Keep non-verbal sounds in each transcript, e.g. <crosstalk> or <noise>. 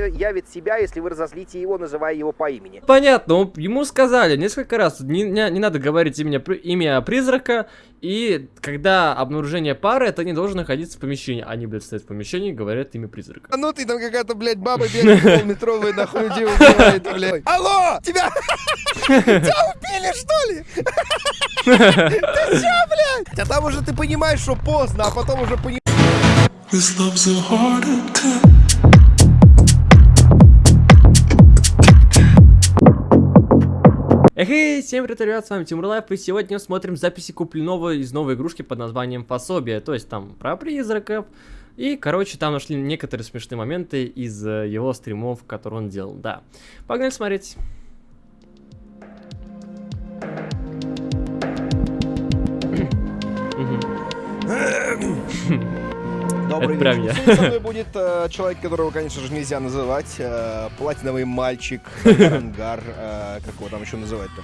предъявит себя, если вы разозлите его, называя его по имени. Понятно, он, ему сказали несколько раз, не, не, не надо говорить имя, имя призрака, и когда обнаружение пары, это не должен находиться в помещении. Они, блядь, стоят в помещении и говорят имя призрака. А ну ты там какая-то, блядь, баба бегает полметровая, нахуй людей убивает, блядь. Алло! Тебя... <laughs> Тебя убили, что ли? <laughs> Ты чё, блядь? А там уже ты понимаешь, что поздно, а потом уже понимаешь... Эй, всем привет, ребят, с вами Тимур Лайф, и сегодня смотрим записи Куплинова из новой игрушки под названием Пособие, то есть там про призраков, и, короче, там нашли некоторые смешные моменты из э, его стримов, которые он делал, да. Погнали смотреть. Добрый Это прям вечер. я. Сегодня со мной будет э, человек, которого, конечно же, нельзя называть. э, платиновый мальчик, Дангар. э, как его там еще называть-то?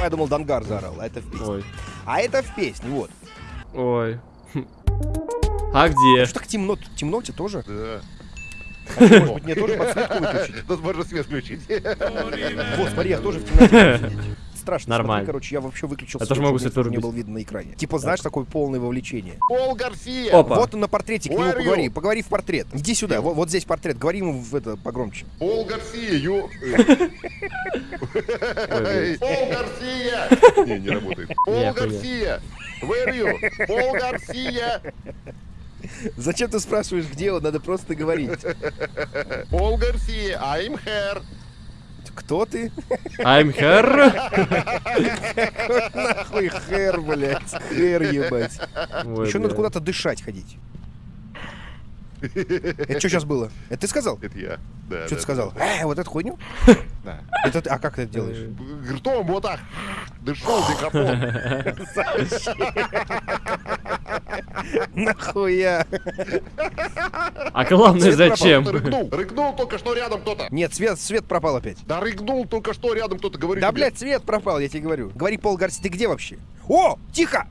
Я думал, Дангар заорал, а это в песне. Ой, А это в песне, вот. ой. А где? Что так темно? Темно тебе тоже? Да. А что, может быть, мне тоже подсветку выключить? Тут можно свет включить. Вот, смотри, я тоже в темноте. Страшно. Нормально. Смотри, короче, я вообще выключил Я тоже могу чтобы свет мне не было видно на экране. Типа, знаешь, такое полное вовлечение. Пол Гарсия. Опа. Вот он на портрете, к нему поговори. Поговори в портрет. Иди сюда, вот, вот здесь портрет. Говори ему в это погромче. Пол Гарсия, ю. Пол Гарсия. Не, не работает. Пол. Гарсия. Where are you? Пол Гарсия. Зачем ты спрашиваешь, где он? Надо просто говорить. Пол Гарсия. I'm here. Кто ты? I'm here. Нахуй хэр, блядь. Хэр, ебать. Ой, Еще надо куда-то дышать ходить. Это что сейчас было? Это ты сказал? Это я. Да, Что да, ты сказал? Э, вот эту хуйню? Да. Это ты- А как ты это делаешь? Ртом вот так. Дышу в микрофон. <laughs> Нахуя? А главное, Свет пропал, зачем? Рыгнул. Рыгнул только что рядом кто-то. Нет, свет, свет пропал опять. Да рыгнул только что рядом кто-то. Говорит Да, тебе. блядь, свет пропал, я тебе говорю. Говори, Пол Гарси, ты где вообще? О, тихо!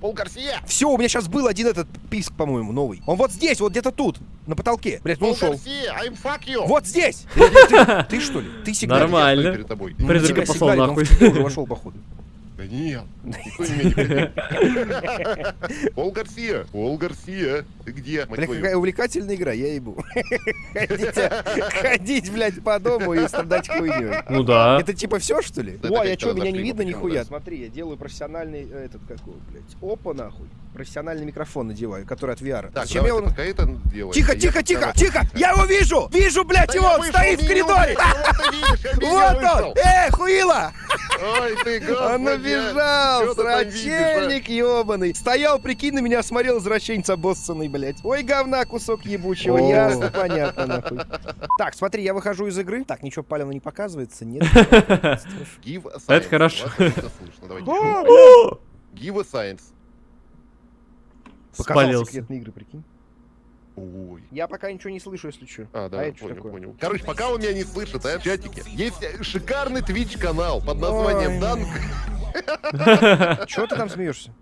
Пол Гарсия. Все, у меня сейчас был один этот писк, по-моему, новый. Он вот здесь, вот где-то тут, на потолке. Блядь, ну Пол ушел. Гарсия. I'm fuck you. Вот здесь! <laughs> Ты, ты- ты что ли? Ты сигналишь? Нормально. Перед тобой. Ну, послал сигналит, он нахуй. уже вошел, походу. Да нет, никто не меня не <laughs> Пол Гарсия, Пол Гарсия, ты где, Бля, какая увлекательная игра, я ебу. <laughs> Ходить, ходить, блядь, по дому и страдать хуйней. Ну да. Это типа все, что ли? Это а что, меня не видно нихуя? Смотри, я делаю профессиональный, э, этот, какой, блядь, опа, нахуй. Профессиональный микрофон надеваю, который от VR. Так, Зачем я ты пока это делай. Тихо, я тихо, тихо, тихо! Я его вижу! Вижу, блядь, Да его! я Он вышел, стоит в коридоре! Вот <laughs> я он! Э, хуила! Ой, ты, Он а? срачельник ебаный. Стоял, прикинь, на меня смотрел, извращенец обоссанный, блядь. Ой, говна, кусок ебучего, ясно, понятно, нахуй. Так, смотри, я выхожу из игры. Так, ничего палевно не показывается, нет. <laughs> Это хорошо. Give <laughs> a science. Показал Спалился. секретные игры, прикинь. Ой. Я пока ничего не слышу, если что. А, да, что понял, такое? понял. Короче, пока он меня не слышит, а, в чатике, есть шикарный твич-канал под названием. Данк. <laughs> Чего ты там смеешься?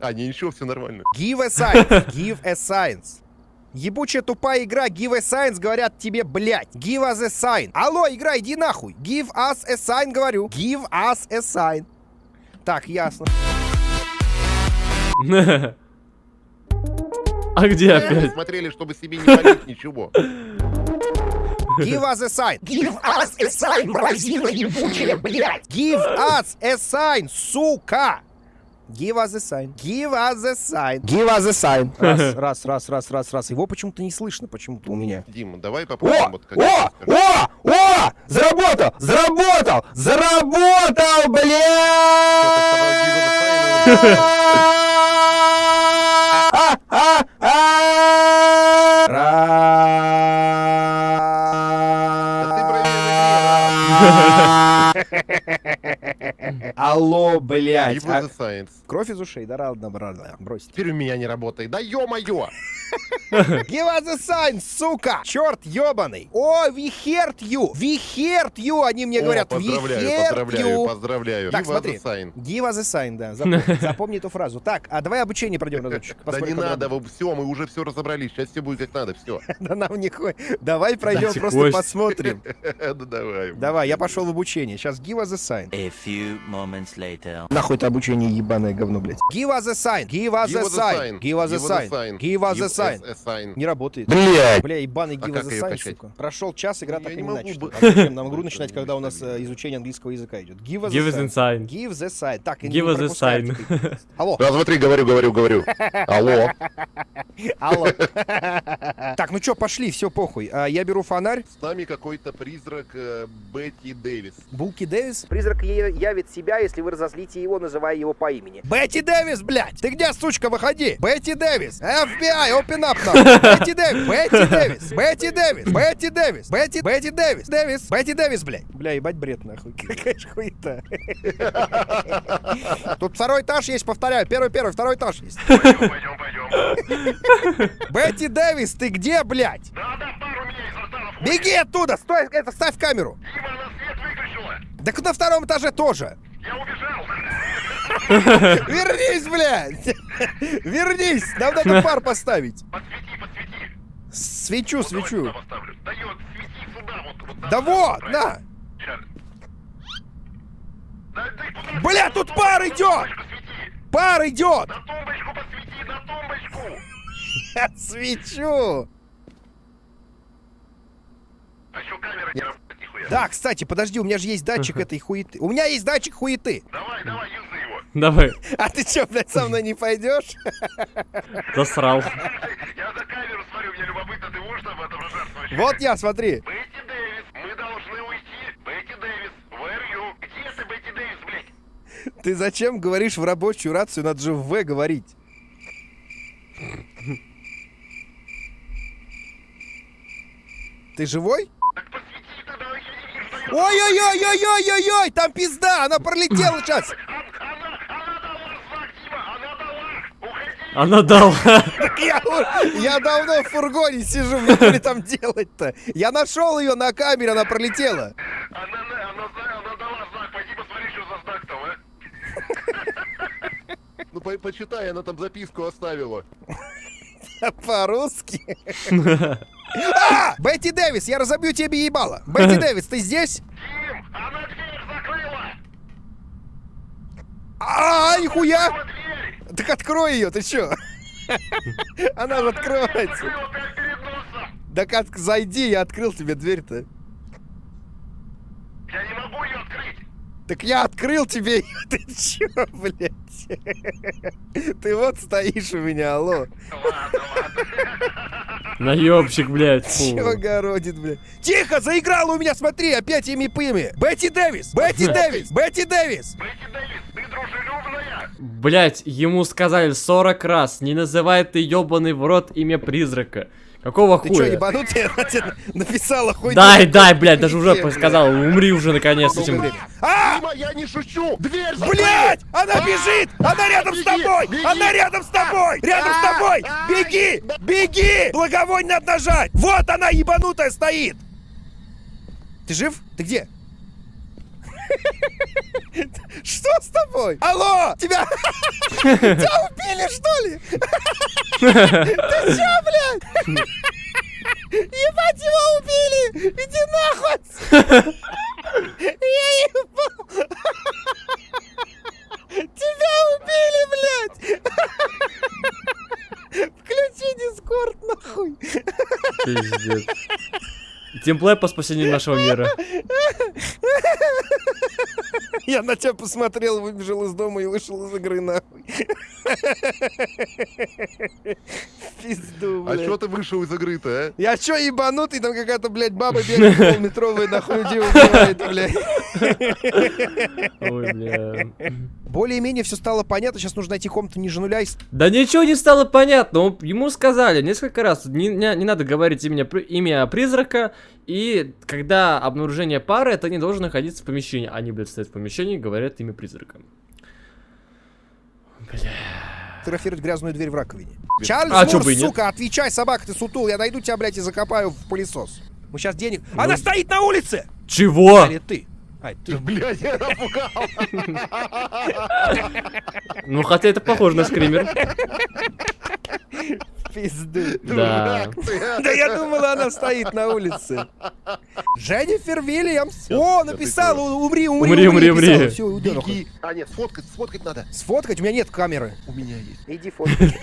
А, не, ничего, все нормально. Give a science, give a science. Ебучая тупая игра, give a science, говорят тебе, блядь. Give us a sign. Алло, игра, иди нахуй. Give us a sign, говорю. Give us a sign. Так, ясно. <laughs> А где Мы опять? смотрели, чтобы себе не полить ничего. Give us a sign. Give us a sign, мразина ебучая, блядь! Give us a sign, сука. Give us a sign. Give us a sign. Give us a sign. Раз, раз, раз, раз, раз, раз. Его почему-то не слышно, почему-то у меня. Дима, давай попробуем. О! вот О! О! О! Заработал! Заработал! Заработал, блядь! А, <laughs> Алло, блядь. Give А. Кровь из ушей, да, ладно, ладно, брось. Теперь у меня не работает. Да ё-моё! <laughs> Give us a sign, сука! Черт ебаный! О, we heard you! We heard you! Они мне О, говорят, we поздравляю, heard поздравляю, you! поздравляю. Так, Give us смотри. sign. Give us a sign, да. Запомни, <laughs> запомни эту фразу. Так, а давай обучение пройдем разочек. Да не надо, все, мы уже все разобрались. Сейчас все будет как надо, все. Да нам не Давай пройдем, Дайте просто кость. посмотрим. Да давай. Давай, я пошел в обучение. Сейчас give us a sign. A few moments later. Нахуй это обучение ебаное говно, блядь. Give us a sign. Give us a sign. Give us a sign. Give us a sign. Не работает. Блять! Бля, ебаный А give us a sign, сука. Прошел час, игра Я так и не начата. А нам игру <laughs> начинать, когда у нас э, изучение английского языка идет? Give us Give us a a sign. Give the sign. Так, Give us a sign. <laughs> Алло, Раз, два, три, говорю, говорю, говорю. Алло. <laughs> алло. Так, ну чё, пошли, все похуй. А, Я беру фонарь. С нами какой-то призрак э, Бетти Дэвис. Булки Дэвис? Призрак явит себя, если вы разозлите его, называя его по имени. Бетти Дэвис, блядь! Ты где, сучка, выходи? Бетти Дэвис! FBI, open up now! <laughs> Бетти Дэвис! Бетти Дэвис! Бетти Дэвис! Бетти Дэвис! Бетти, Бетти Дэвис! Дэвис! Бетти Дэвис, блядь! Бля, ебать бред, нахуй. <laughs> Какая ж хуета. Тут второй этаж есть, повторяю. Первый, первый, второй этаж есть. <laughs> Пойдем, пойдем. Бетти Дэвис, ты где, блядь? Да, да, пару у меня изо рта на Беги оттуда! Стой, это, ставь камеру! Дима. Так на втором этаже тоже! Я убежал. <laughs> Вернись, блядь! <laughs> Вернись! Нам надо пар поставить. Подсвети, подсвети. Свечу, Вот свечу. сюда поставлю. Дает, свети сюда, вот. вот Да вот, на! Да ты куда? Бля, тут На пар идет! Пар идет! На тумбочку посвети, на тумбочку. <laughs> Свечу! А еще камера не работает нихуя. Да, кстати, подожди, у меня же есть датчик этой хуеты. У меня есть датчик хуеты. Давай, давай, юзай его. Давай, А ты чё, блядь, со мной не пойдешь? засрал. Я за камеру смотрю, мне любопытно, ты можешь там отображаться вообще? Вот я, смотри. Бетти Дэвис, мы должны уйти. Бетти Дэвис, where you? Где ты, Бетти Дэвис, блядь? Ты зачем говоришь в рабочую рацию? Надо же в В говорить. Ты живой? Так посвети тогда, я не вижу, что я... Ой-ой-ой-ой-ой-ой-ой! Там пизда! Она пролетела сейчас! Она, дала знак, Дима, она дала. Уходи. Она дала. Так я, я давно в фургоне сижу, мне ли там делать-то? Я нашел ее на камере, она пролетела. Она, она, она, она дала знак, пойди посмотри, что за знак там, а. Ну, по почитай, она там записку оставила. <laughs> По-русски. <laughs> А! Бетти Дэвис, я разобью тебе ебало. Бетти <laughs> Дэвис, ты здесь? Дим, она дверь закрыла. А, нихуя! Так открой ее, ты чё? <laughs> Она же откроется. Да как зайди, я открыл тебе дверь-то. Я не могу ее открыть. Так я открыл тебе, её, <laughs> ты чё, блядь? <laughs> Ты вот стоишь у меня, алло. Ладно, ладно. Наебщик, блядь. фу. Чё городит, блядь? Тихо, заиграла у меня, смотри, опять ими пыми. Бетти Дэвис, Бетти Дэвис, Бетти Дэвис. Бетти Дэвис, ты дружелюбная? Блять, ему сказали 40 раз, не называй ты ебаный в рот имя призрака. Какого Ты хуя? ебанутый? <laughs> Она тебе написала хуйню. Дай, дай, блядь, даже уже сказал, умри уже наконец этим. А! Я не шучу. Дверь. Блять! Она бежит! Она рядом с тобой! Она рядом с тобой! Рядом с тобой! Беги! Беги! Благовонь надо нажать! Вот она, ебанутая, стоит! Ты жив? Ты где? Что с тобой? Алло! Тебя... <laughs> Тебя убили, что ли? Ты чё, блядь? Ебать, его убили! Иди нахуй! Я ебал! Тебя убили, блядь! Включи дискорд, нахуй! Пиздец. Тимплей по спасению нашего мира. <laughs> Я на тебя посмотрел, выбежал из дома и вышел из игры, нахуй. <laughs> пизду, а блядь. А что ты вышел из игры-то, а? Я что ебанутый, там какая-то, блядь, баба бегает полметровая нахуй людей убивает, блядь. Ой, бля. Более-менее все стало понятно, сейчас нужно найти комнату ниже нуля и... Да ничего не стало понятно, ему сказали несколько раз, не, не, не надо говорить имя, имя призрака, и когда обнаружение пары, это не должен находиться в помещении. Они, блядь, стоят в помещении и говорят имя призрака. Бля фотографировать грязную дверь в раковине. Чарльз а, Мур, бы сука, отвечай, собака, ты сутул, я найду тебя, блядь, и закопаю в пылесос. Мы сейчас денег... Ну... Она стоит на улице! Чего? Или ты? Ай, ты... <laughs> Блядь, я напугал! Ну, хотя это похоже на скример. <laughs> пизду. Да. А. Да я думала, она стоит на улице. Дженнифер Вильямс. О, написала, умри, умри, умри, умри. Все, удар. А, нет, сфоткать, сфоткать надо. Сфоткать? У меня нет камеры. У меня есть. Иди фоткай. <laughs>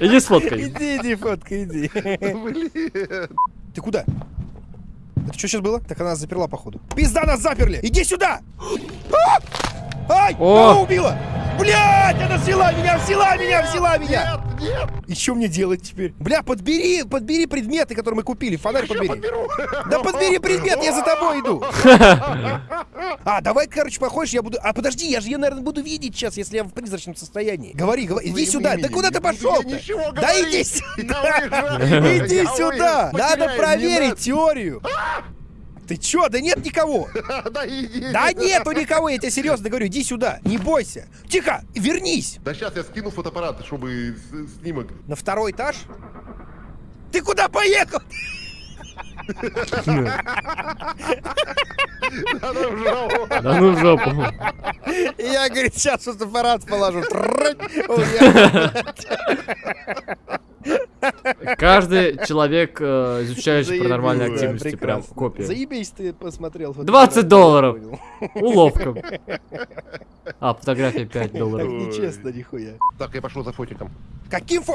Иди сфоткай. Иди, иди, фоткай, иди. Блин. Ты куда? Это что сейчас было? Так она заперла, походу. Пизда нас заперли! Иди сюда! <gasps> А! Ай! Она убила! Блять, она взяла меня, взяла меня, взяла меня! Нет, нет! И что мне делать теперь? Бля, подбери, подбери предметы, которые мы купили. Фонарь подбери. Подберу. Да подбери <laughs> предмет, я за тобой иду. <laughs> А, давай, короче, походишь, я буду... А, подожди, я же ее, наверное, буду видеть сейчас, если я в призрачном состоянии. Говори, говори, иди сюда. Да куда ты пошел? Да иди сюда. <laughs> Иди сюда. Надо проверить теорию. Ты чё? Да нет никого! <laughs> Да нету никого, я тебе серьезно говорю, иди сюда, не бойся. Тихо, вернись! Да сейчас я скину фотоаппарат, чтобы снимок. На второй этаж? Ты куда поехал? Да ну в. Да <laughs> ну в жопу. Я, говорит, сейчас фотоаппарат положу. <laughs> Каждый человек, э, изучающий паранормальные активности, прям копия. Заебись ты посмотрел. 20 долларов. Уловка. <laughs> А, фотография 5 долларов. Так нечестно, нихуя. Так, я пошел за фотиком. Каким фо...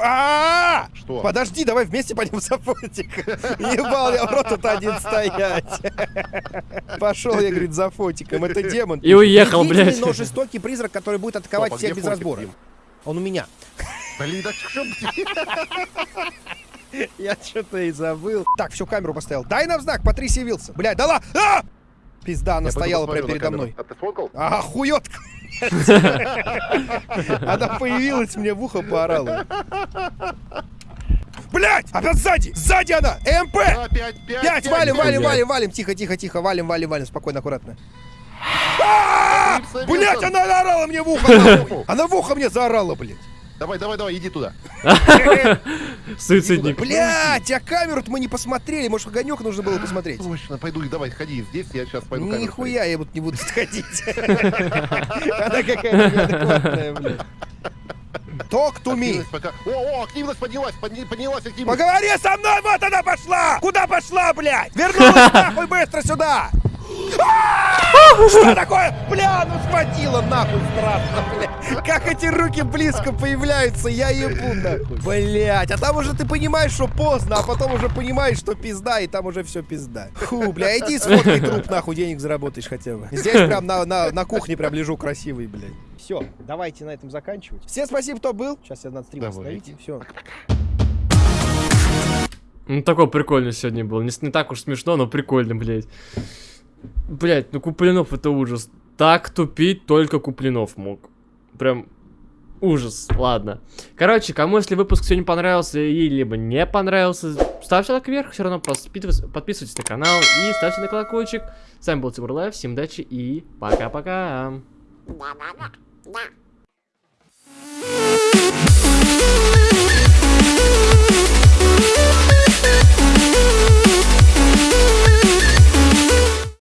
Что? Подожди, давай вместе пойдем за фотик. <laughs> Ебал, я в рот тут один стоять. Пошел я, говорит, за фотиком. Это демон. И уехал, блядь. но жестокий призрак, который будет атаковать всех без разбора. Он у меня. Блин, да что Я что-то и забыл. Так, всю камеру поставил. Дай нам знак, Патрисия Вилсон. Блядь, дала! А! Пизда, она Я стояла прямо передо мной. А ты сфоткал? Ага, хуётка. <laughs> Она появилась мне в ухо, поорала. Блять! Опять сзади! Сзади она! МП! Опять, пять, Пять! Валим, валим, валим, валим! Тихо, тихо, тихо! Валим, валим, валим! Спокойно, аккуратно. Клипса, Блять, она наорала мне в ухо! <laughs> Она в ухо мне заорала, блядь! Давай, давай, давай, иди туда. <laughs> Суицидник. Блять, а камеру-то мы не посмотрели. Может, огонек нужно было посмотреть? Точно, пойду, давай, ходи здесь, я сейчас пойду камеру Нихуя я вот не буду сходить. <laughs> Она какая-то неадекватная, блядь. Talk to me. Пока... О, о, активность поднялась, подня- поднялась активность. Поговори со мной, вот она пошла! Куда пошла, блядь? Вернулась нахуй быстро сюда! А! Что такое? Бля, ну схватила нахуй страшно, блядь. Как эти руки близко появляются, я ебу нахуй. Блядь, а там уже ты понимаешь, что поздно, а потом уже понимаешь, что пизда, и там уже все пизда. Фу, бля, иди сфоткай труп, нахуй денег заработаешь хотя бы. Здесь прям на, на, на кухне прям лежу красивый, блядь. Все, давайте на этом заканчивать. Всем спасибо, кто был. Сейчас я надо стрим остановить. Все. Ну, такой прикольный сегодня был. Не, не так уж смешно, но прикольно, блядь. Блять, ну Куплинов это ужас. Так тупить только Куплинов мог. Прям ужас, ладно. Короче, кому если выпуск сегодня понравился и либо не понравился, ставьте лайк вверх, все равно подписывайтесь на канал и ставьте на колокольчик. С вами был Тимур Лайв, всем удачи и пока-пока. Да-да-да.